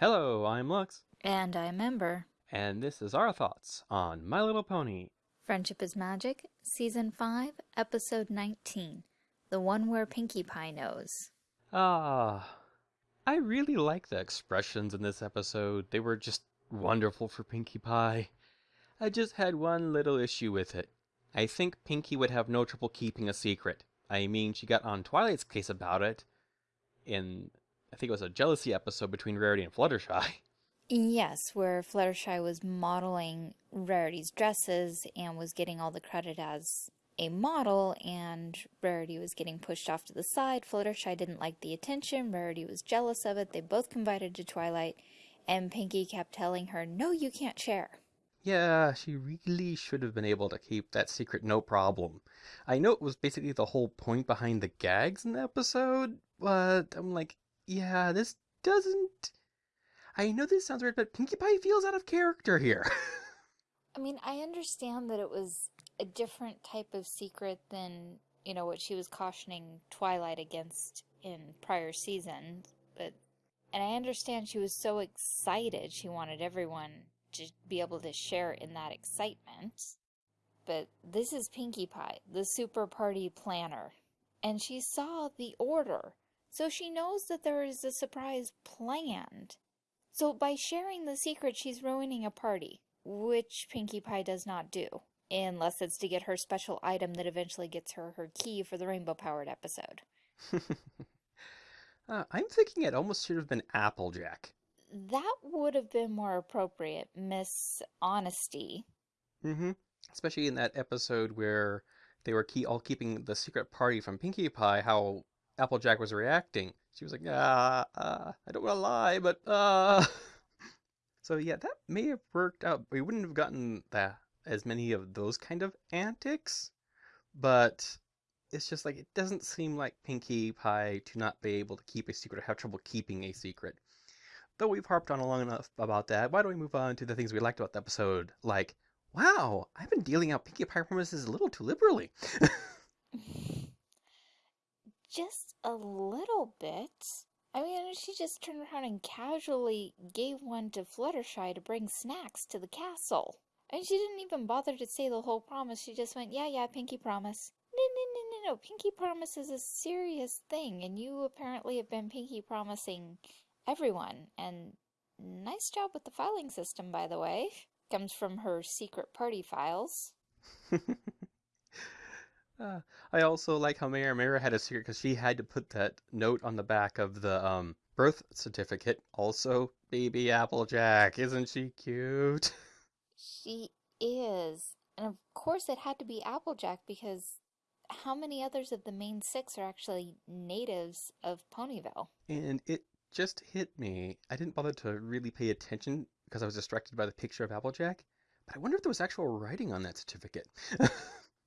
Hello, I'm Lux, And I'm Ember. and this is our thoughts on My Little Pony. Friendship is Magic, Season 5, Episode 19. The one where Pinkie Pie knows. Ah, I really like the expressions in this episode. They were just wonderful for Pinkie Pie. I just had one little issue with it. I think Pinkie would have no trouble keeping a secret. I mean, she got on Twilight's case about it in, I think it was a jealousy episode between Rarity and Fluttershy. Yes, where Fluttershy was modeling Rarity's dresses and was getting all the credit as a model, and Rarity was getting pushed off to the side. Fluttershy didn't like the attention, Rarity was jealous of it. They both confided to Twilight, and Pinkie kept telling her, No, you can't share. Yeah, she really should have been able to keep that secret no problem. I know it was basically the whole point behind the gags in the episode, but I'm like, yeah, this doesn't. I know this sounds weird, but Pinkie Pie feels out of character here. I mean, I understand that it was a different type of secret than, you know, what she was cautioning Twilight against in prior seasons, but and I understand she was so excited she wanted everyone to be able to share in that excitement. But this is Pinkie Pie, the super party planner, and she saw the order, so she knows that there is a surprise planned. So by sharing the secret, she's ruining a party, which Pinkie Pie does not do, unless it's to get her special item that eventually gets her her key for the rainbow powered episode. uh, I'm thinking it almost should have been Applejack. That would have been more appropriate, Miss Honesty. Mm-hmm. Especially in that episode where they were key- all keeping the secret party from Pinkie Pie, how Applejack was reacting. She was like, ah, uh, I don't want to lie, but, uh. so, yeah, that may have worked out. We wouldn't have gotten that as many of those kind of antics, but it's just like, it doesn't seem like Pinkie Pie to not be able to keep a secret or have trouble keeping a secret. Though we've harped on long enough about that, why don't we move on to the things we liked about the episode? Like, wow, I've been dealing out Pinkie Pie promises a little too liberally. just a little bit. I mean, she just turned around and casually gave one to Fluttershy to bring snacks to the castle. And she didn't even bother to say the whole promise. She just went, yeah, yeah, Pinkie promise. No, no, no, no, no. Pinkie promise is a serious thing, and you apparently have been Pinkie promising everyone. And nice job with the filing system, by the way. Comes from her secret party files. uh, I also like how Mayor Mare had a secret because she had to put that note on the back of the um, birth certificate. Also, baby Applejack, isn't she cute? She is. And of course it had to be Applejack because how many others of the main six are actually natives of Ponyville? And it just hit me. I didn't bother to really pay attention because I was distracted by the picture of Applejack. But I wonder if there was actual writing on that certificate.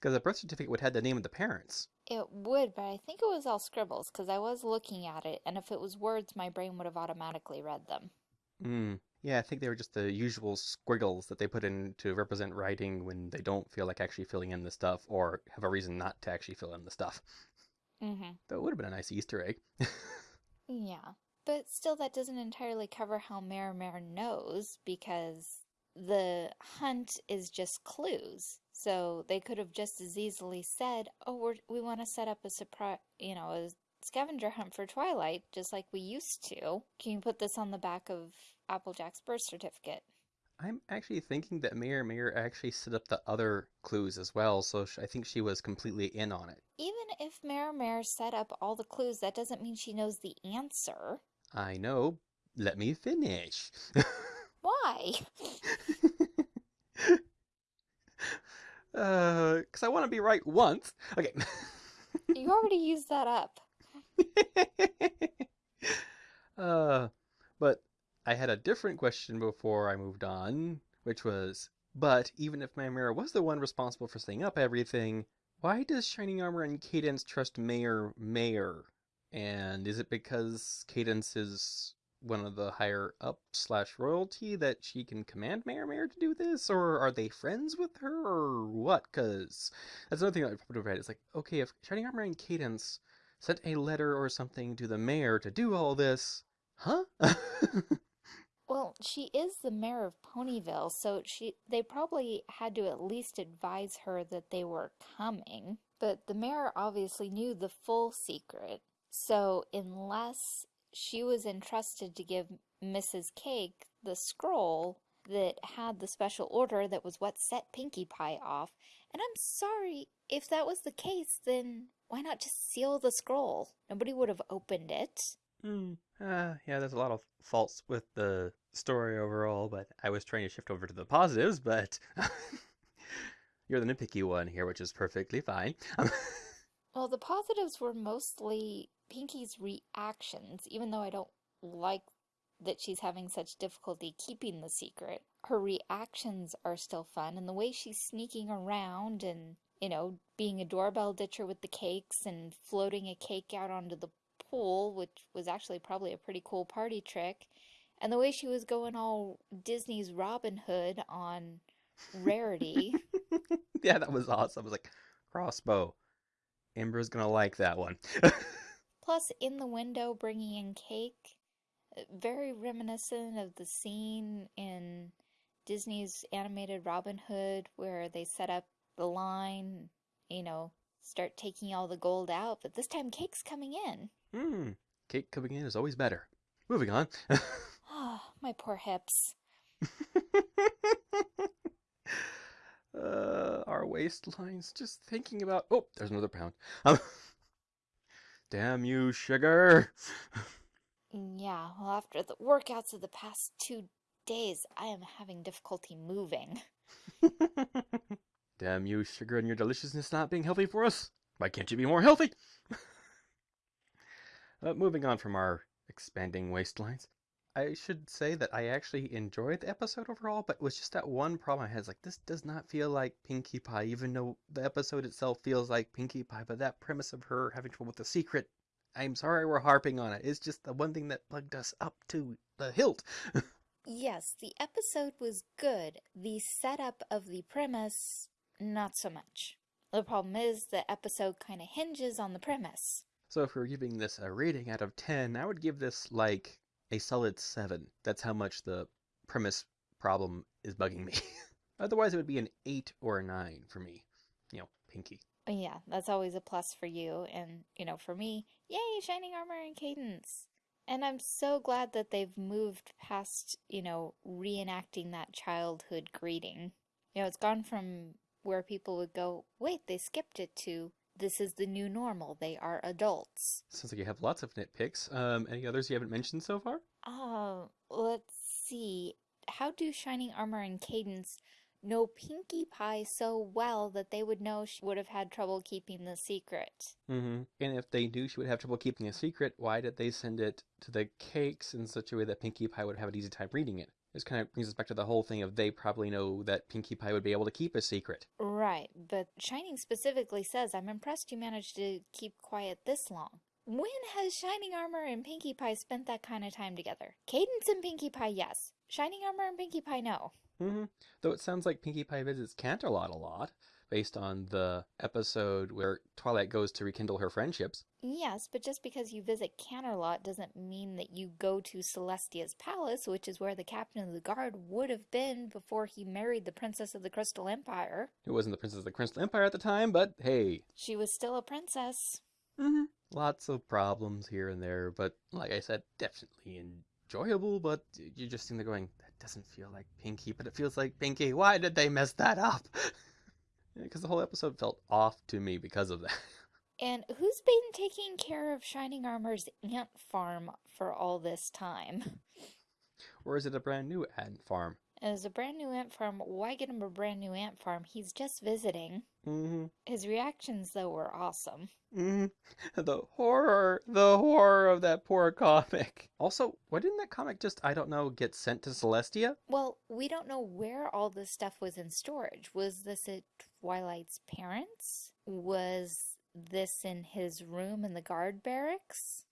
Because the birth certificate would have the name of the parents. It would, but I think it was all scribbles because I was looking at it, and if it was words, my brain would have automatically read them. Hmm. Yeah, I think they were just the usual squiggles that they put in to represent writing when they don't feel like actually filling in the stuff or have a reason not to actually fill in the stuff. Mm-hmm. That would have been a nice Easter egg. yeah, but still, that doesn't entirely cover how Mayor Mare knows because the hunt is just clues. So they could have just as easily said, "Oh, we're, we want to set up a surprise, you know, a scavenger hunt for Twilight, just like we used to. Can you put this on the back of Applejack's birth certificate?" I'm actually thinking that Mayor Mare actually set up the other clues as well, so I think she was completely in on it. Even if Mayor Mare set up all the clues, that doesn't mean she knows the answer. I know. Let me finish. Why? Uh, because I want to be right once. Okay. you already used that up. uh, but I had a different question before I moved on, which was, but even if Mayor was the one responsible for setting up everything, why does Shining Armor and Cadance trust Mayor Mare? And is it because Cadance is one of the higher up slash royalty that she can command Mayor Mare to do this, or are they friends with her, or what? Because that's another thing that I popped over head. It's like, okay, if Shining Armor and Cadance sent a letter or something to the mayor to do all this, huh? Well, she is the mayor of Ponyville, so she they probably had to at least advise her that they were coming. But the mayor obviously knew the full secret. So unless she was entrusted to give Mrs. Cake the scroll that had the special order that was what set Pinkie Pie off, and I'm sorry if that was the case, then why not just seal the scroll? Nobody would have opened it. Hmm. Uh, yeah, there's a lot of faults with the story overall, but I was trying to shift over to the positives, but you're the nitpicky one here, which is perfectly fine. Well, the positives were mostly Pinkie's reactions, even though I don't like that she's having such difficulty keeping the secret. Her reactions are still fun, and the way she's sneaking around and, you know, being a doorbell ditcher with the cakes and floating a cake out onto the pool, which was actually probably a pretty cool party trick, and the way she was going all Disney's Robin Hood on Rarity. yeah, that was awesome. I was like, crossbow. Ember's gonna like that one. Plus, in the window bringing in cake, very reminiscent of the scene in Disney's animated Robin Hood where they set up the line, you know, start taking all the gold out, but this time cake's coming in. Hmm. Cake coming in is always better. Moving on. Ah, my poor hips. uh, our waistlines. Just thinking about. Oh, there's another pound. Damn you, sugar. Yeah, well, after the workouts of the past two days, I am having difficulty moving. damn you, sugar, and your deliciousness not being healthy for us. Why can't you be more healthy? uh, moving on from our expanding waistlines. I should say that I actually enjoyed the episode overall, but it was just that one problem I had. It's like, this does not feel like Pinkie Pie, even though the episode itself feels like Pinkie Pie, but that premise of her having trouble with the secret, I'm sorry we're harping on it. It's just the one thing that plugged us up to the hilt. Yes, the episode was good. The setup of the premise, not so much. The problem is the episode kind of hinges on the premise. so if we we're giving this a rating out of 10, I would give this like a solid 7. That's how much the premise problem is bugging me. Otherwise, it would be an 8 or a 9 for me. You know, Pinkie. Uh, yeah, that's always a plus for you. And, you know, for me, yay, Shining Armor and Cadance. And I'm so glad that they've moved past, you know, reenacting that childhood greeting. You know, it's gone from where people would go, wait, they skipped it to this is the new normal. They are adults. Sounds like you have lots of nitpicks. Um, any others you haven't mentioned so far? Uh, let's see. How do Shining Armor and Cadance know Pinkie Pie so well that they would know she would have had trouble keeping the secret? Mm-hmm. And if they knew she would have trouble keeping a secret, why did they send it to the cakes in such a way that Pinkie Pie would have an easy time reading it? This kind of brings us back to the whole thing of they probably know that Pinkie Pie would be able to keep a secret. Right, but Shining specifically says, I'm impressed you managed to keep quiet this long. When has Shining Armor and Pinkie Pie spent that kind of time together? Cadance and Pinkie Pie, yes. Shining Armor and Pinkie Pie, no. Mm-hmm. Though it sounds like Pinkie Pie visits Canterlot a lot, based on the episode where Twilight goes to rekindle her friendships. Yes, but just because you visit Canterlot doesn't mean that you go to Celestia's palace, which is where the captain of the guard would have been before he married the Princess of the Crystal Empire. Who wasn't the Princess of the Crystal Empire at the time, but hey. She was still a princess. Mm-hmm. Lots of problems here and there, but like I said, definitely enjoyable, but you just seem to going, that doesn't feel like Pinkie, but it feels like Pinkie. Why did they mess that up? Because the whole episode felt off to me because of that. And who's been taking care of Shining Armor's ant farm for all this time? Or is it a brand new ant farm? As a brand new ant farm, why get him a brand new ant farm? He's just visiting. Mm-hmm. His reactions, though, were awesome. Mm-hmm. The horror, the horror of that poor comic. Also, why didn't that comic just, I don't know, get sent to Celestia? Well, we don't know where all this stuff was in storage. Was this at Twilight's parents? Was this in his room in the guard barracks?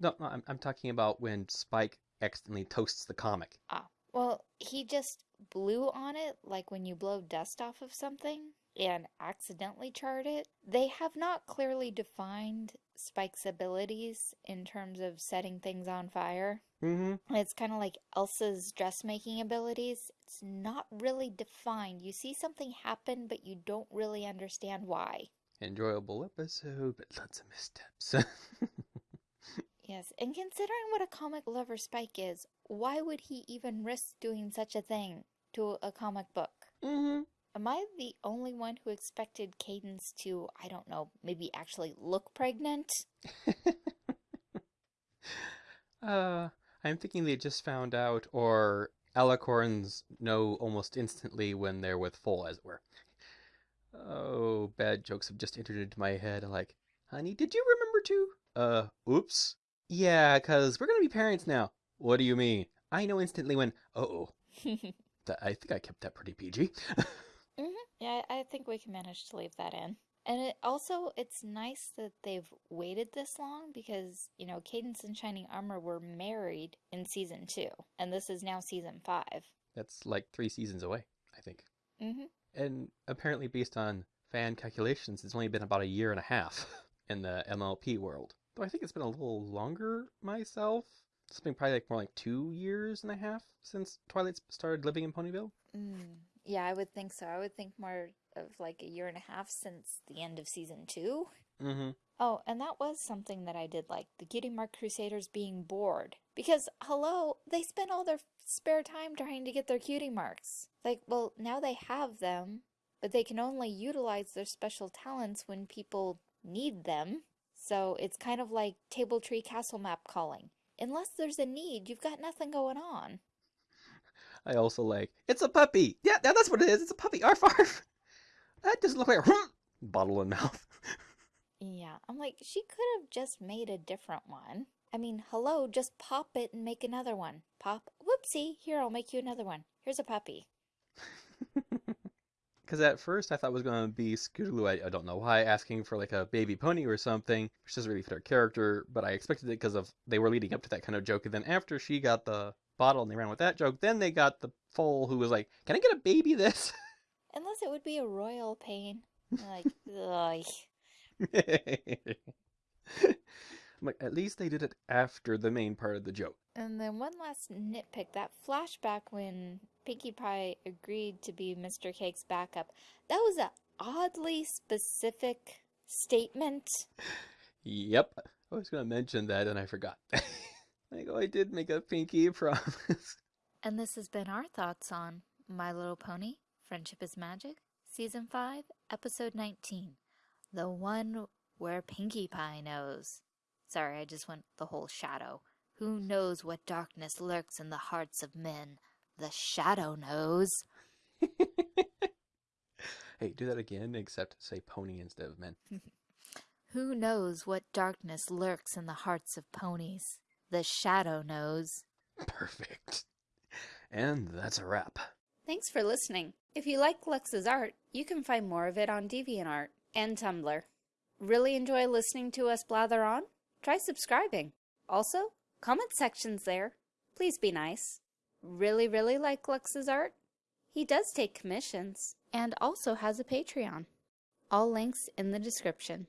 No, no, I'm, I'm talking about when Spike accidentally toasts the comic. Ah, well, he just blew on it like when you blow dust off of something and accidentally charred it. They have not clearly defined Spike's abilities in terms of setting things on fire. Mm-hmm. It's kind of like Elsa's dressmaking abilities. It's not really defined. You see something happen, but you don't really understand why. Enjoyable episode, but lots of missteps. Yes, and considering what a comic lover Spike is, why would he even risk doing such a thing to a comic book? mm-hmm. Am I the only one who expected Cadance to, I don't know, maybe actually look pregnant? Uh, I'm thinking they just found out, or alicorns know almost instantly when they're with full, as it were. Oh, bad jokes have just entered into my head. Like, honey, did you remember to? Uh, oops. Yeah, 'cause we're gonna be parents now. What do you mean? I know instantly when. Uh-oh. I think I kept that pretty PG. hmm Yeah, I I think we can manage to leave that in. And it also, it's nice that they've waited this long because, you know, Cadance and Shining Armor were married in season two, and this is now season five. That's like three seasons away, I think. hmm And apparently, based on fan calculations, it's only been about a year and a half in the MLP world. Though I think it's been a little longer myself. It's been probably like more like two years and a half since Twilight started living in Ponyville. Mm, yeah, I would think so. I would think more of like a year and a half since the end of season two. Mm-hmm. Oh, and that was something that I did like the Cutie Mark Crusaders being bored. Because, hello, they spent all their spare time trying to get their cutie marks. Like, well, now they have them, but they can only utilize their special talents when people need them. So it's kind of like Table Tree Castle Map calling. Unless there's a need, you've got nothing going on. I also like it's a puppy. Yeah, that's what it is. It's a puppy. Arf arf. That doesn't look like a bottle in mouth. Yeah, I'm like, she could have just made a different one. I mean, hello, just pop it and make another one. Pop, whoopsie, here, I'll make you another one. Here's a puppy. Because at first I thought it was going to be Scootaloo, I, I don't know why, asking for like a baby pony or something, which doesn't really fit her character, but I expected it because of they were leading up to that kind of joke. And then after she got the bottle and they ran with that joke, then they got the foal who was like, Can I get a baby this? Unless it would be a royal pain. Like, ugh. Like, at least they did it after the main part of the joke. And then one last nitpick that flashback when Pinkie Pie agreed to be Mr. Cake's backup. That was a oddly specific statement. Yep. I was going to mention that and I forgot. like, oh, I did make a pinky promise. And this has been our thoughts on My Little Pony Friendship is Magic, Season 5, Episode 19. The one where Pinkie Pie knows. Sorry, I just went the whole shadow. Who knows what darkness lurks in the hearts of men? The shadow knows. hey, do that again, except say pony instead of men. Who knows what darkness lurks in the hearts of ponies? The shadow knows. Perfect. And that's a wrap. Thanks for listening. If you like Lux's art, you can find more of it on DeviantArt and Tumblr. Really enjoy listening to us blather on? Try subscribing. Also, comment sections there. Please be nice. Really, really like Lux's art? He does take commissions and also has a Patreon. All links in the description.